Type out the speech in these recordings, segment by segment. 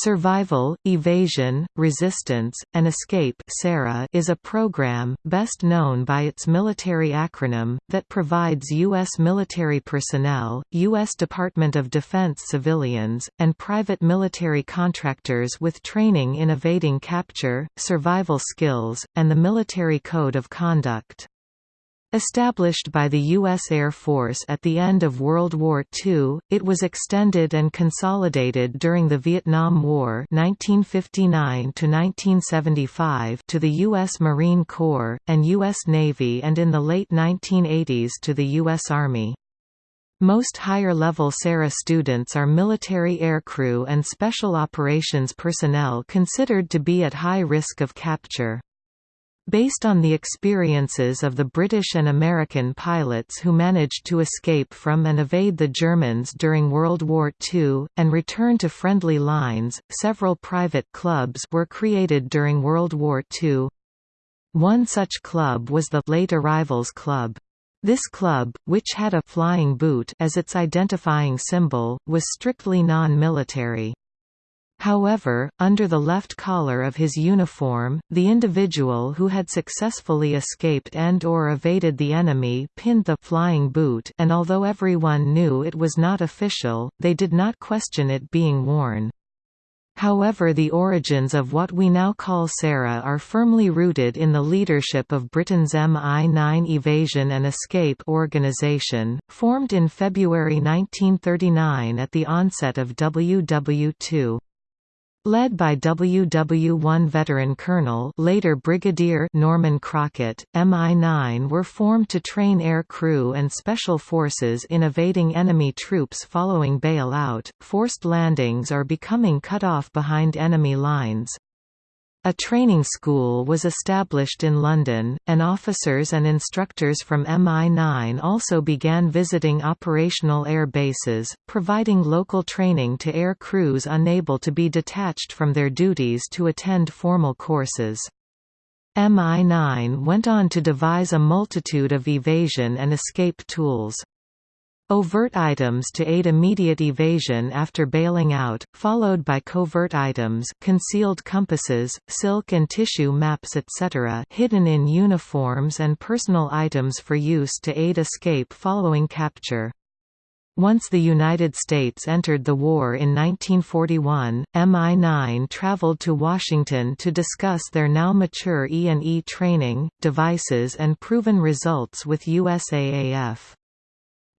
Survival, Evasion, Resistance, and Escape is a program, best known by its military acronym, that provides U.S. military personnel, U.S. Department of Defense civilians, and private military contractors with training in evading capture, survival skills, and the military code of conduct. Established by the U.S. Air Force at the end of World War II, it was extended and consolidated during the Vietnam War 1959 to the U.S. Marine Corps, and U.S. Navy and in the late 1980s to the U.S. Army. Most higher-level SERE students are military aircrew and special operations personnel considered to be at high risk of capture. Based on the experiences of the British and American pilots who managed to escape from and evade the Germans during World War II, and return to friendly lines, several private clubs were created during World War II. One such club was the Late Arrivals Club. This club, which had a flying boot as its identifying symbol, was strictly non-military. However, under the left collar of his uniform, the individual who had successfully escaped and or evaded the enemy pinned the flying boot and although everyone knew it was not official, they did not question it being worn. However the origins of what we now call SERE are firmly rooted in the leadership of Britain's MI9 Evasion and Escape organisation, formed in February 1939 at the onset of WW2. Led by WW1 veteran Colonel later Brigadier Norman Crockatt, MI9 were formed to train air crew and special forces in evading enemy troops following bailout, forced landings or becoming cut off behind enemy lines. A training school was established in London, and officers and instructors from MI9 also began visiting operational air bases, providing local training to air crews unable to be detached from their duties to attend formal courses. MI9 went on to devise a multitude of evasion and escape tools. Overt items to aid immediate evasion after bailing out, followed by covert items concealed compasses, silk and tissue maps etc. hidden in uniforms and personal items for use to aid escape following capture. Once the United States entered the war in 1941, MI9 traveled to Washington to discuss their now mature E&E training, devices and proven results with USAAF.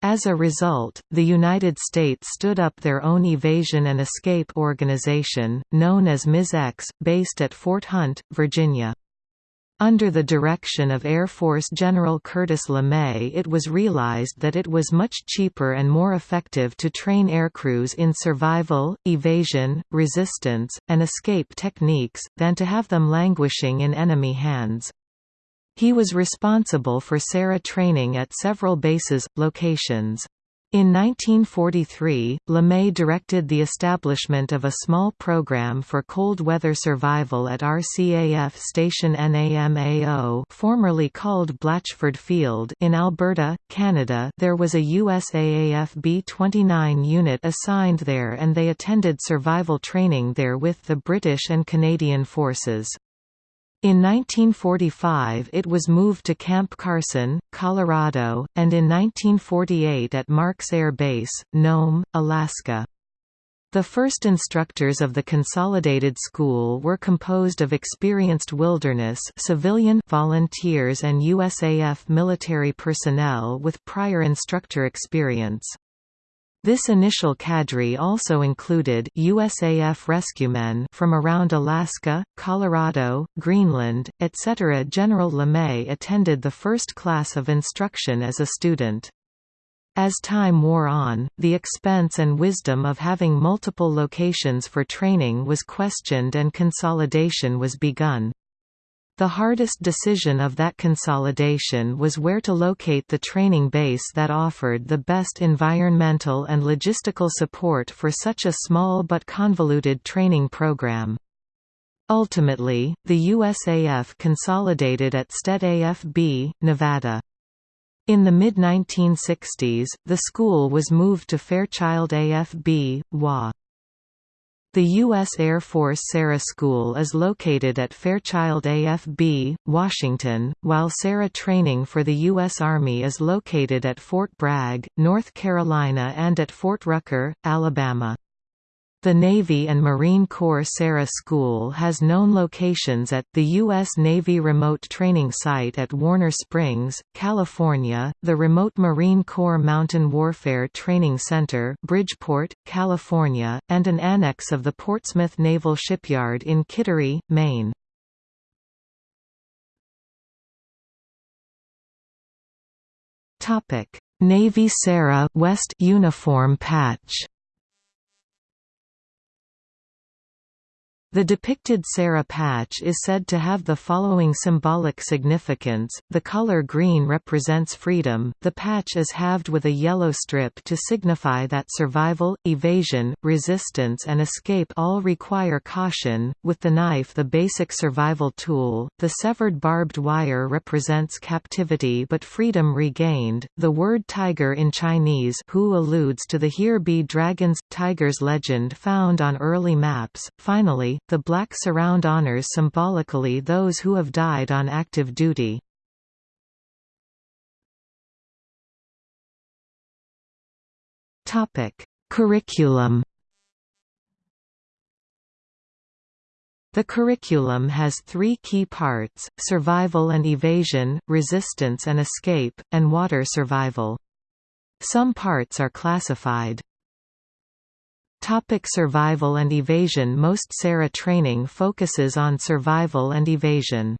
As a result, the United States stood up their own evasion and escape organization, known as MIS-X, based at Fort Hunt, Virginia. Under the direction of Air Force General Curtis LeMay it was realized that it was much cheaper and more effective to train aircrews in survival, evasion, resistance, and escape techniques, than to have them languishing in enemy hands. He was responsible for SERE training at several bases, locations. In 1943, LeMay directed the establishment of a small program for cold weather survival at RCAF Station NAMAO formerly called Blatchford Field in Alberta, Canada there was a USAAF B-29 unit assigned there and they attended survival training there with the British and Canadian forces. In 1945 it was moved to Camp Carson, Colorado, and in 1948 at Marks Air Base, Nome, Alaska. The first instructors of the Consolidated School were composed of experienced wilderness civilian volunteers and USAF military personnel with prior instructor experience. This initial cadre also included USAF rescuemen from around Alaska, Colorado, Greenland, etc. General LeMay attended the first class of instruction as a student. As time wore on, the expense and wisdom of having multiple locations for training was questioned and consolidation was begun. The hardest decision of that consolidation was where to locate the training base that offered the best environmental and logistical support for such a small but convoluted training program. Ultimately, the USAF consolidated at Stead AFB, Nevada. In the mid-1960s, the school was moved to Fairchild AFB, WA. The U.S. Air Force SERE School is located at Fairchild AFB, Washington, while SERE Training for the U.S. Army is located at Fort Bragg, North Carolina and at Fort Rucker, Alabama. The Navy and Marine Corps SERE School has known locations at the U.S. Navy Remote Training Site at Warner Springs, California, the Remote Marine Corps Mountain Warfare Training Center Bridgeport, California, and an annex of the Portsmouth Naval Shipyard in Kittery, Maine. Navy SERE West uniform patch The depicted SERE patch is said to have the following symbolic significance, the color green represents freedom, the patch is halved with a yellow strip to signify that survival, evasion, resistance and escape all require caution, with the knife the basic survival tool, the severed barbed wire represents captivity but freedom regained, the word tiger in Chinese who alludes to the here be dragons, tigers legend found on early maps, finally, the black surround honors symbolically those who have died on active duty. Curriculum The curriculum has three key parts, survival and evasion, resistance and escape, and water survival. Some parts are classified Topic survival and evasion Most SERE training focuses on survival and evasion.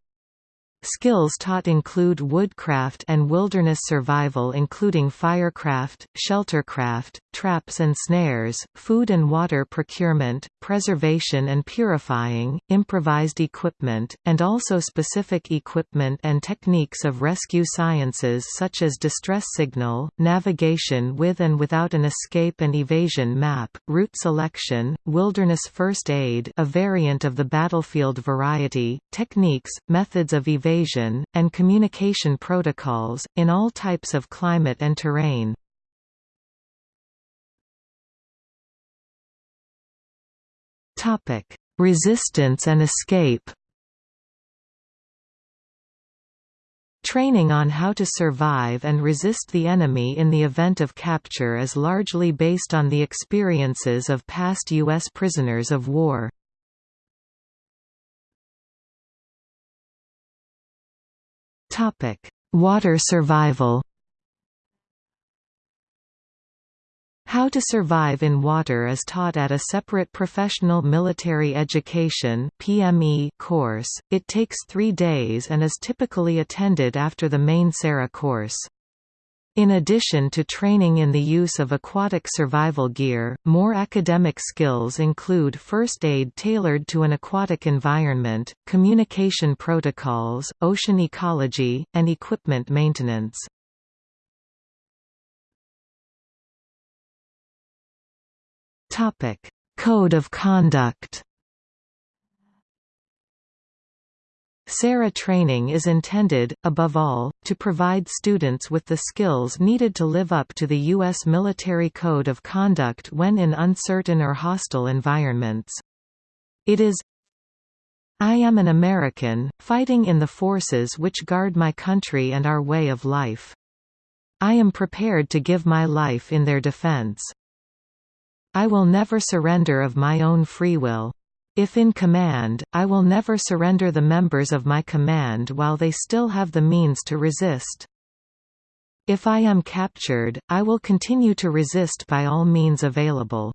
Skills taught include woodcraft and wilderness survival including firecraft, sheltercraft, traps and snares, food and water procurement, preservation and purifying, improvised equipment, and also specific equipment and techniques of rescue sciences such as distress signal, navigation with and without an escape and evasion map, route selection, wilderness first aid a variant of the battlefield variety, techniques, methods of evasion evasion, and communication protocols, in all types of climate and terrain. Resistance and escape Training on how to survive and resist the enemy in the event of capture is largely based on the experiences of past U.S. prisoners of war. Topic: Water survival. How to survive in water is taught at a separate professional military education (PME) course. It takes 3 days and is typically attended after the main SERE course. In addition to training in the use of aquatic survival gear, more academic skills include first aid tailored to an aquatic environment, communication protocols, ocean ecology, and equipment maintenance. Code of conduct SERE training is intended, above all, to provide students with the skills needed to live up to the U.S. military code of conduct when in uncertain or hostile environments. It is I am an American, fighting in the forces which guard my country and our way of life. I am prepared to give my life in their defense. I will never surrender of my own free will. If in command, I will never surrender the members of my command while they still have the means to resist. If I am captured, I will continue to resist by all means available.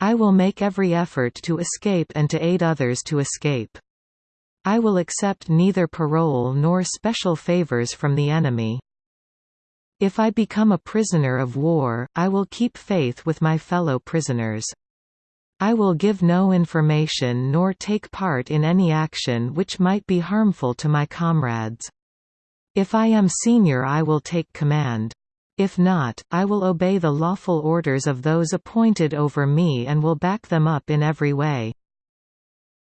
I will make every effort to escape and to aid others to escape. I will accept neither parole nor special favors from the enemy. If I become a prisoner of war, I will keep faith with my fellow prisoners. I will give no information nor take part in any action which might be harmful to my comrades. If I am senior I will take command. If not, I will obey the lawful orders of those appointed over me and will back them up in every way.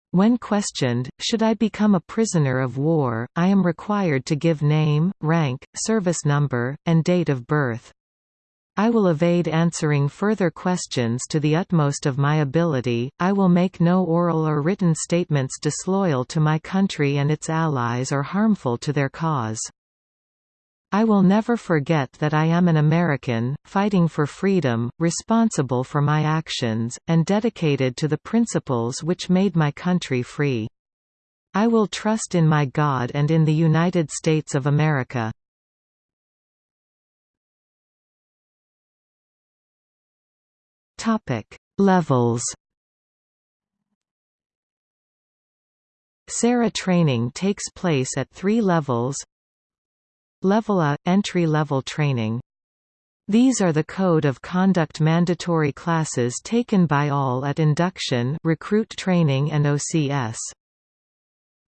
When questioned, should I become a prisoner of war, I am required to give name, rank, service number, and date of birth. I will evade answering further questions to the utmost of my ability, I will make no oral or written statements disloyal to my country and its allies or harmful to their cause. I will never forget that I am an American, fighting for freedom, responsible for my actions, and dedicated to the principles which made my country free. I will trust in my God and in the United States of America. Topic: Levels. SERE training takes place at three levels. Level A – entry-level training. These are the Code of Conduct mandatory classes taken by all at induction recruit training and OCS.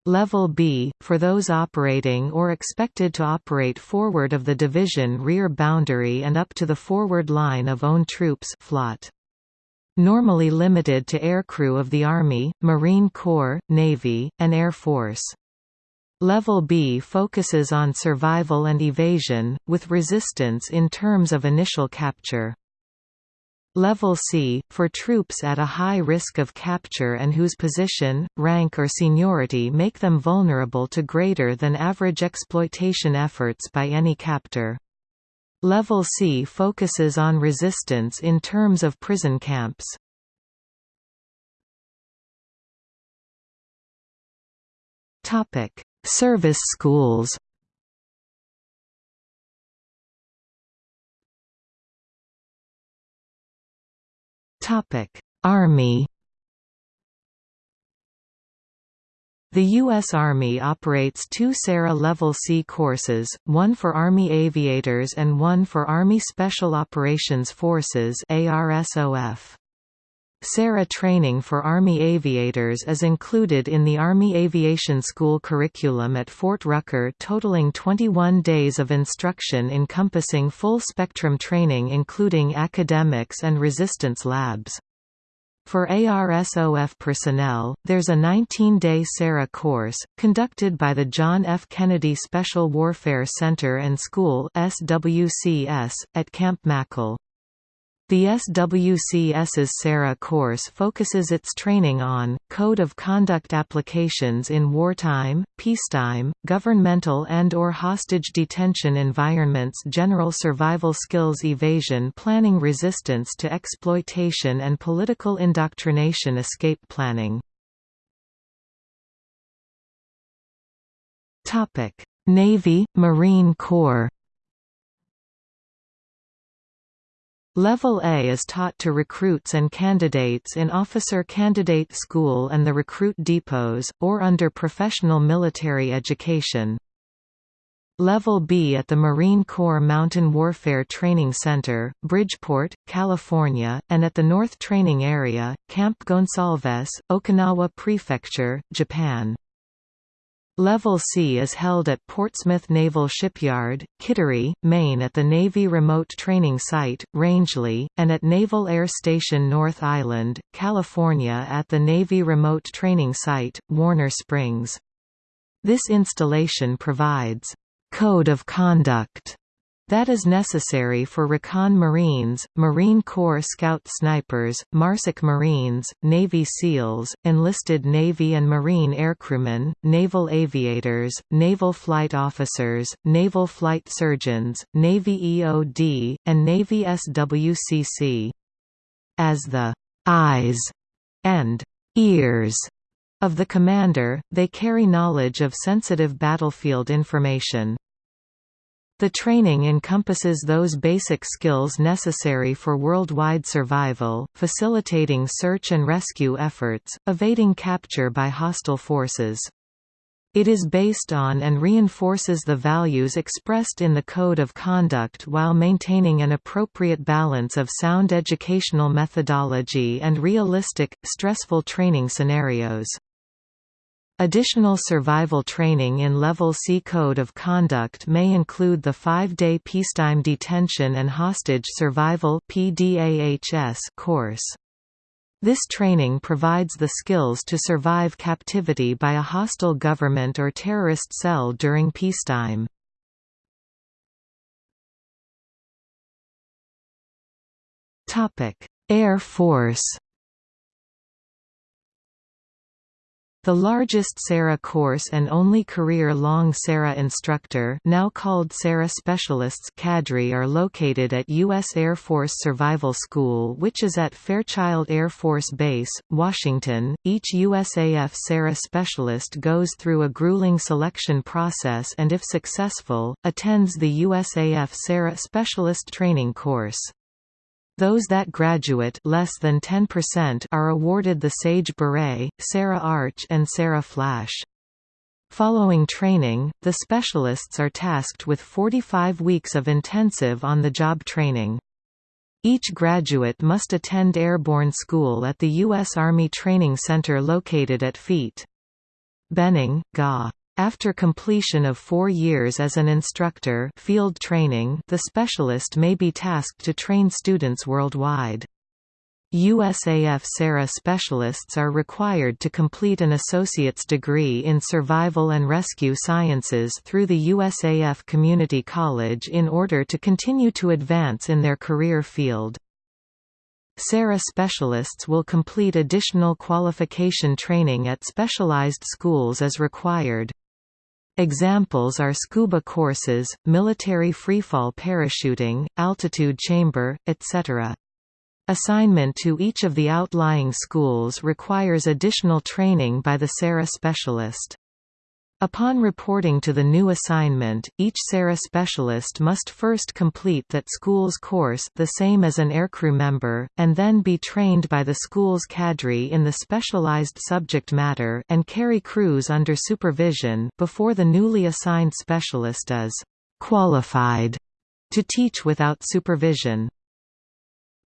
Level B, for those operating or expected to operate forward of the division rear boundary and up to the forward line of own troops FLOT normally limited to aircrew of the Army, Marine Corps, Navy, and Air Force. Level B focuses on survival and evasion, with resistance in terms of initial capture. Level C, for troops at a high risk of capture and whose position, rank or seniority make them vulnerable to greater than average exploitation efforts by any captor. Level C focuses on resistance in terms of prison camps. Topic: Service schools. Topic: Army The U.S. Army operates two SERE Level C courses, one for Army Aviators and one for Army Special Operations Forces ARSOF. SERE training for Army aviators is included in the Army Aviation School curriculum at Fort Rucker totaling 21 days of instruction encompassing full-spectrum training including academics and resistance labs. For ARSOF personnel, there's a 19-day SERE course, conducted by the John F. Kennedy Special Warfare Center and School SWCS, at Camp Mackall. The SWCS's SERE course focuses its training on, Code of Conduct applications in wartime, peacetime, governmental and or hostage detention environments general survival skills evasion planning resistance to exploitation and political indoctrination escape planning. Navy, Marine Corps Level A is taught to recruits and candidates in Officer Candidate School and the recruit depots, or under professional military education. Level B at the Marine Corps Mountain Warfare Training Center, Bridgeport, California, and at the North Training Area, Camp Gonsalves, Okinawa Prefecture, Japan. Level C is held at Portsmouth Naval Shipyard, Kittery, Maine at the Navy Remote Training Site, Rangeley, and at Naval Air Station North Island, California at the Navy Remote Training Site, Warner Springs. This installation provides code of conduct that is necessary for Recon Marines, Marine Corps Scout Snipers, MARSOC Marines, Navy SEALs, enlisted Navy and Marine aircrewmen, naval aviators, naval flight officers, naval flight surgeons, Navy EOD, and Navy SWCC. As the eyes and ears of the commander, they carry knowledge of sensitive battlefield information. The training encompasses those basic skills necessary for worldwide survival, facilitating search and rescue efforts, evading capture by hostile forces. It is based on and reinforces the values expressed in the Code of Conduct while maintaining an appropriate balance of sound educational methodology and realistic, stressful training scenarios. Additional survival training in Level C Code of Conduct may include the five-day Peacetime Detention and Hostage Survival course. This training provides the skills to survive captivity by a hostile government or terrorist cell during peacetime. Air Force The largest SERE course and only career-long SERE instructor now called SERE Specialists cadre are located at U.S. Air Force Survival School which is at Fairchild Air Force Base, Washington. Each USAF SERE specialist goes through a grueling selection process and if successful, attends the USAF SERE Specialist Training Course. Those that graduate less than 10% are awarded the Sage Beret, SERE Arch and SERE Flash. Following training, the specialists are tasked with 45 weeks of intensive on-the-job training. Each graduate must attend airborne school at the U.S. Army Training Center located at Feet. Benning, GA. After completion of four years as an instructor field training, the specialist may be tasked to train students worldwide. USAF SERE specialists are required to complete an associate's degree in survival and rescue sciences through the USAF Community College in order to continue to advance in their career field. SERE specialists will complete additional qualification training at specialized schools as required. Examples are scuba courses, military freefall parachuting, altitude chamber, etc. Assignment to each of the outlying schools requires additional training by the SERE specialist. Upon reporting to the new assignment, each SERE specialist must first complete that school's course the same as an aircrew member, and then be trained by the school's cadre in the specialized subject matter and carry crews under supervision before the newly assigned specialist is «qualified» to teach without supervision.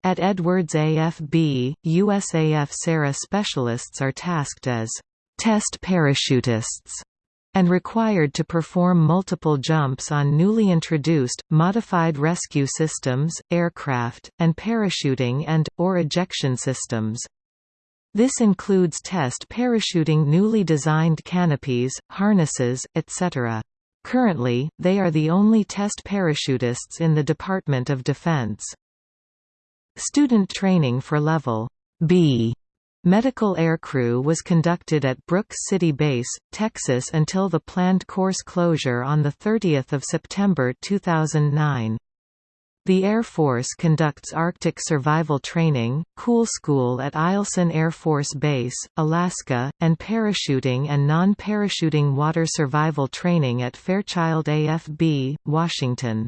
At Edwards AFB, USAF SERE specialists are tasked as «test parachutists» and required to perform multiple jumps on newly introduced, modified rescue systems, aircraft, and parachuting and, or ejection systems. This includes test parachuting newly designed canopies, harnesses, etc. Currently, they are the only test parachutists in the Department of Defense. Student training for Level B Medical aircrew was conducted at Brooks City Base, Texas until the planned course closure on 30 September 2009. The Air Force conducts Arctic survival training, Cool School at Eielson Air Force Base, Alaska, and parachuting and non-parachuting water survival training at Fairchild AFB, Washington.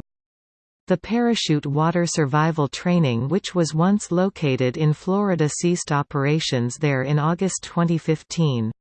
The parachute water survival training which was once located in Florida ceased operations there in August 2015.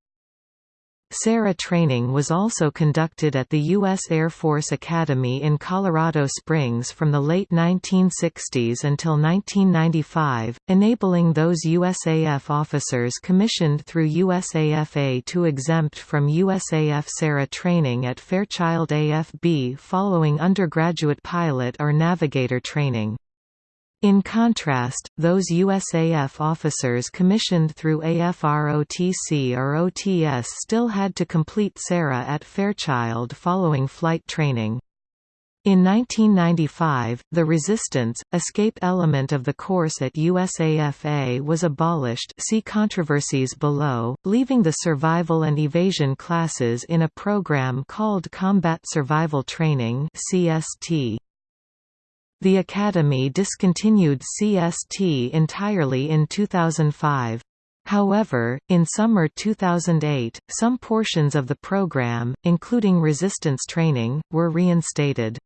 SERE training was also conducted at the U.S. Air Force Academy in Colorado Springs from the late 1960s until 1995, enabling those USAF officers commissioned through USAFA to exempt from USAF SERE training at Fairchild AFB following undergraduate pilot or navigator training. In contrast, those USAF officers commissioned through AFROTC or OTS still had to complete SERE at Fairchild following flight training. In 1995, the resistance, escape element of the course at USAFA was abolished see controversies below, leaving the survival and evasion classes in a program called Combat Survival Training CST. The Academy discontinued CST entirely in 2005. However, in summer 2008, some portions of the program, including resistance training, were reinstated.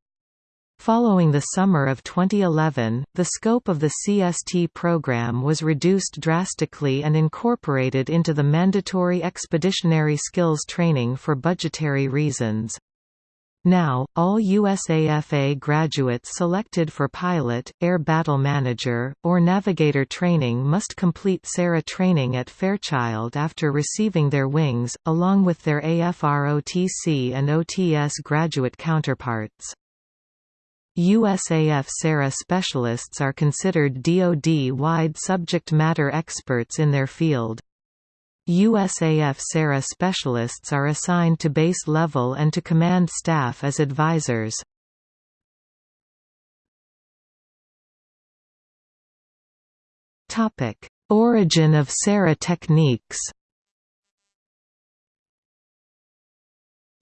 Following the summer of 2011, the scope of the CST program was reduced drastically and incorporated into the mandatory expeditionary skills training for budgetary reasons. Now, all USAFA graduates selected for pilot, air battle manager, or navigator training must complete SERE training at Fairchild after receiving their wings, along with their AFROTC and OTS graduate counterparts. USAF SERE specialists are considered DoD-wide subject matter experts in their field. USAF SERE specialists are assigned to base level and to command staff as advisors. Origin of SERE techniques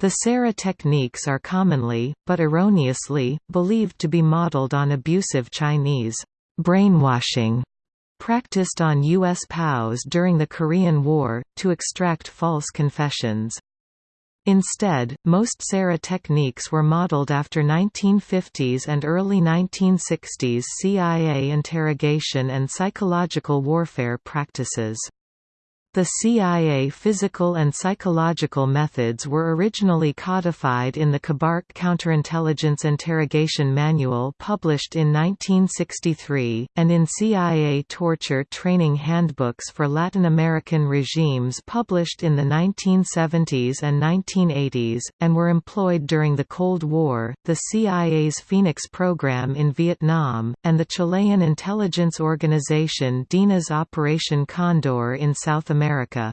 The SERE techniques are commonly, but erroneously, believed to be modeled on abusive Chinese brainwashing practiced on U.S. POWs during the Korean War, to extract false confessions. Instead, most SERE techniques were modeled after 1950s and early 1960s CIA interrogation and psychological warfare practices. The CIA physical and psychological methods were originally codified in the KUBARK Counterintelligence Interrogation Manual published in 1963, and in CIA torture training handbooks for Latin American regimes published in the 1970s and 1980s, and were employed during the Cold War, the CIA's Phoenix program in Vietnam, and the Chilean intelligence organization DINA's Operation Condor in South America. America.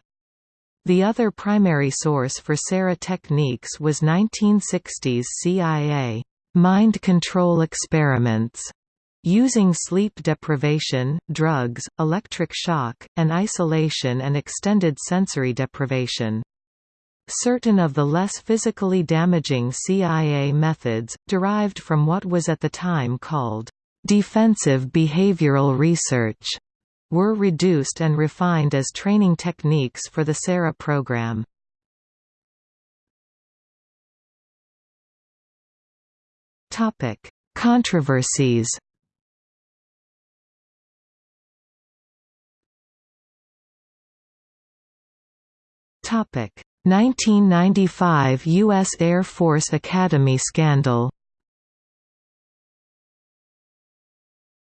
The other primary source for SERE techniques was 1960s CIA mind control experiments using sleep deprivation, drugs, electric shock, and isolation and extended sensory deprivation. Certain of the less physically damaging CIA methods, derived from what was at the time called defensive behavioral research, were reduced and refined as training techniques for the SERE program. Controversies. Topic: 1995 U.S. Air Force Academy scandal.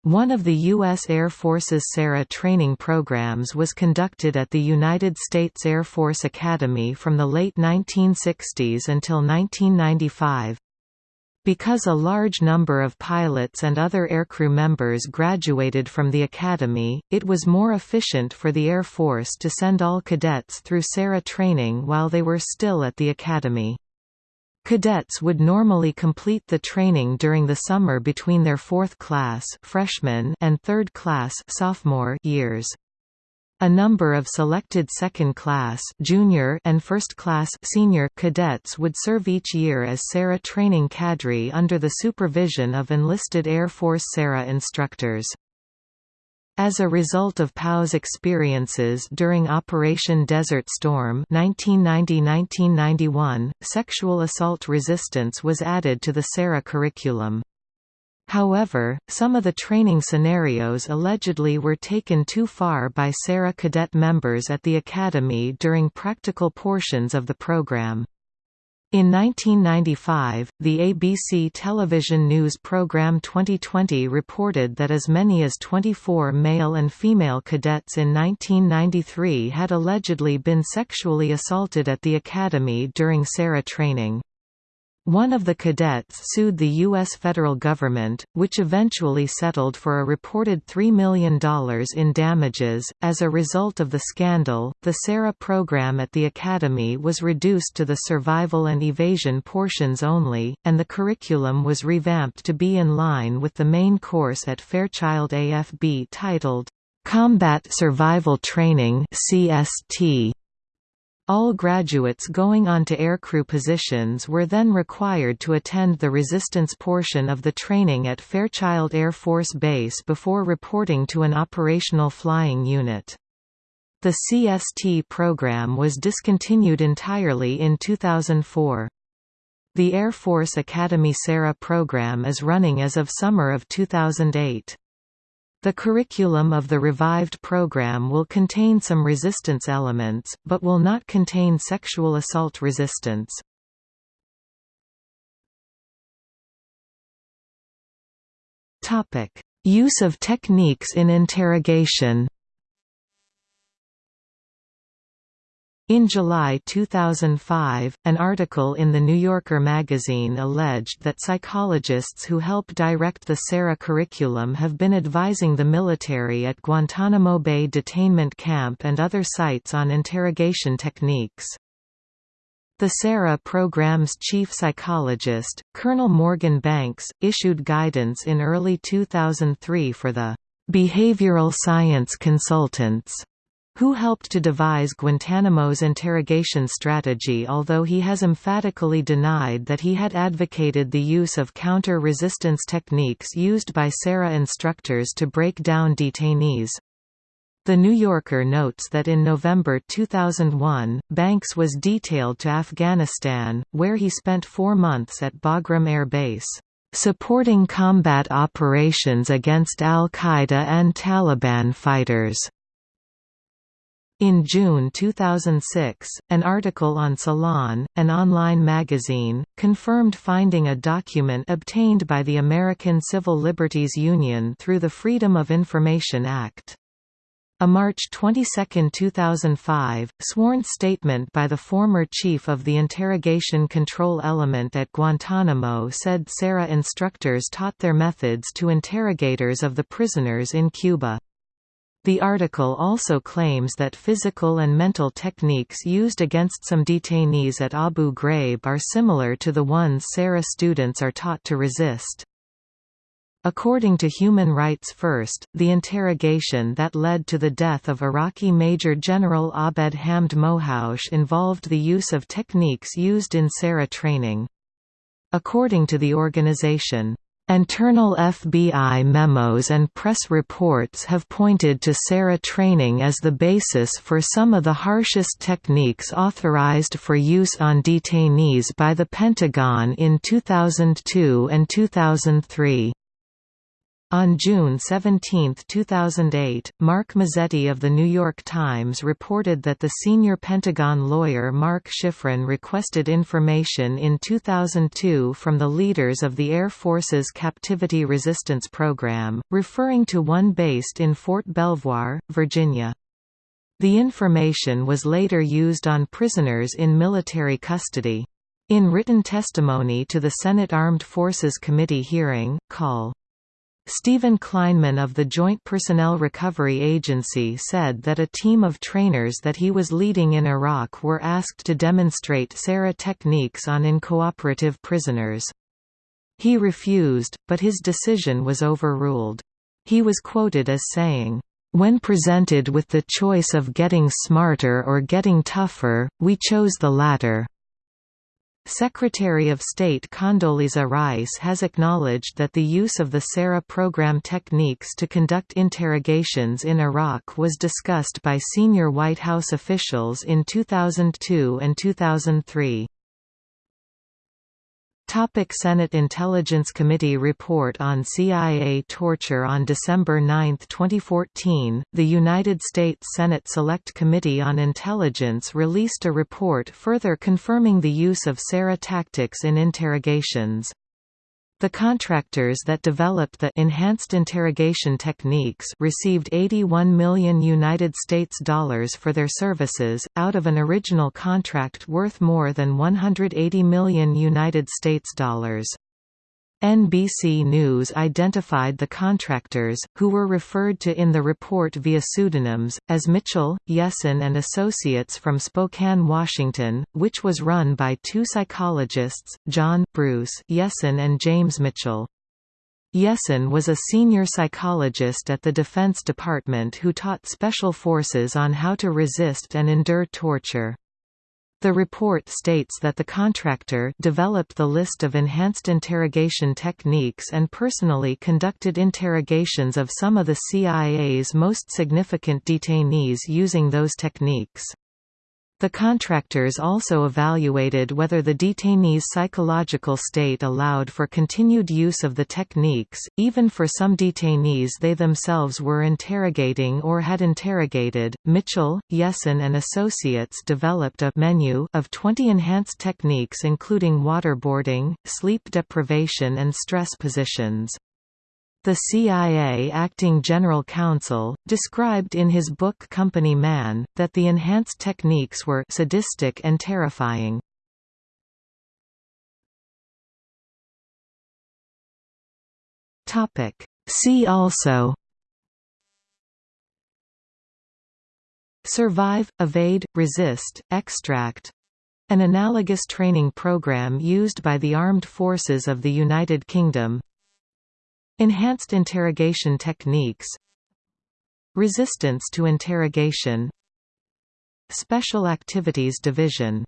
One of the U.S. Air Force's SERE training programs was conducted at the United States Air Force Academy from the late 1960s until 1995. Because a large number of pilots and other aircrew members graduated from the academy, it was more efficient for the Air Force to send all cadets through SERE training while they were still at the academy. Cadets would normally complete the training during the summer between their fourth class freshman and third class sophomore years. A number of selected second-class junior and first-class senior cadets would serve each year as SERE training cadre under the supervision of enlisted Air Force SERE instructors. As a result of POW's experiences during Operation Desert Storm 1990–1991, sexual assault resistance was added to the SERE curriculum. However, some of the training scenarios allegedly were taken too far by SERE cadet members at the Academy during practical portions of the program. In 1995, the ABC television news program 2020 reported that as many as 24 male and female cadets in 1993 had allegedly been sexually assaulted at the academy during SERE training. One of the cadets sued the U.S. federal government, which eventually settled for a reported $3 million in damages. As a result of the scandal, the SERE program at the Academy was reduced to the survival and evasion portions only, and the curriculum was revamped to be in line with the main course at Fairchild AFB titled, Combat Survival Training CST. All graduates going on to aircrew positions were then required to attend the resistance portion of the training at Fairchild Air Force Base before reporting to an operational flying unit. The CST program was discontinued entirely in 2004. The Air Force Academy SERE program is running as of summer of 2008. The curriculum of the revived program will contain some resistance elements, but will not contain sexual assault resistance. Use of techniques in interrogation In July 2005, an article in The New Yorker magazine alleged that psychologists who help direct the SERE curriculum have been advising the military at Guantanamo Bay detainment camp and other sites on interrogation techniques. The SERE program's chief psychologist, Colonel Morgan Banks, issued guidance in early 2003 for the behavioral science consultants who helped to devise Guantanamo's interrogation strategy although he has emphatically denied that he had advocated the use of counter-resistance techniques used by SERE instructors to break down detainees. The New Yorker notes that in November 2001, Banks was detailed to Afghanistan, where he spent four months at Bagram Air Base, "...supporting combat operations against al-Qaeda and Taliban fighters." In June 2006, an article on Salon, an online magazine, confirmed finding a document obtained by the American Civil Liberties Union through the Freedom of Information Act. A March 22, 2005, sworn statement by the former chief of the interrogation control element at Guantanamo said SERE instructors taught their methods to interrogators of the prisoners in Cuba. The article also claims that physical and mental techniques used against some detainees at Abu Ghraib are similar to the ones SERE students are taught to resist. According to Human Rights First, the interrogation that led to the death of Iraqi Major General Abed Hamd Mowhoush involved the use of techniques used in SERE training. According to the organization, Internal FBI memos and press reports have pointed to SERE training as the basis for some of the harshest techniques authorized for use on detainees by the Pentagon in 2002 and 2003. On June 17, 2008, Mark Mazzetti of The New York Times reported that the senior Pentagon lawyer Mark Schifrin requested information in 2002 from the leaders of the Air Force's Captivity Resistance Program, referring to one based in Fort Belvoir, Virginia. The information was later used on prisoners in military custody. In written testimony to the Senate Armed Forces Committee hearing, Col. Stephen Kleinman of the Joint Personnel Recovery Agency said that a team of trainers that he was leading in Iraq were asked to demonstrate SERE techniques on incooperative prisoners. He refused, but his decision was overruled. He was quoted as saying, "...when presented with the choice of getting smarter or getting tougher, we chose the latter." Secretary of State Condoleezza Rice has acknowledged that the use of the SERE program techniques to conduct interrogations in Iraq was discussed by senior White House officials in 2002 and 2003. Topic Senate Intelligence Committee report on CIA torture On December 9, 2014, the United States Senate Select Committee on Intelligence released a report further confirming the use of SERE tactics in interrogations. The contractors that developed the enhanced interrogation techniques received 81 million United States dollars for their services out of an original contract worth more than 180 million United States dollars. NBC News identified the contractors, who were referred to in the report via pseudonyms, as Mitchell, Jessen and Associates from Spokane, Washington, which was run by two psychologists, John Bruce Jessen and James Mitchell. Jessen was a senior psychologist at the Defense Department who taught Special Forces on how to resist and endure torture. The report states that the contractor developed the list of enhanced interrogation techniques and personally conducted interrogations of some of the CIA's most significant detainees using those techniques. The contractors also evaluated whether the detainee's psychological state allowed for continued use of the techniques, even for some detainees they themselves were interrogating or had interrogated. Mitchell, Jessen, and Associates developed a menu of 20 enhanced techniques including waterboarding, sleep deprivation, and stress positions. The CIA acting general counsel, described in his book Company Man, that the enhanced techniques were sadistic and terrifying. See also Survive, Evade, Resist, Extract. An analogous training program used by the Armed Forces of the United Kingdom Enhanced interrogation techniques Resistance to interrogation Special Activities Division.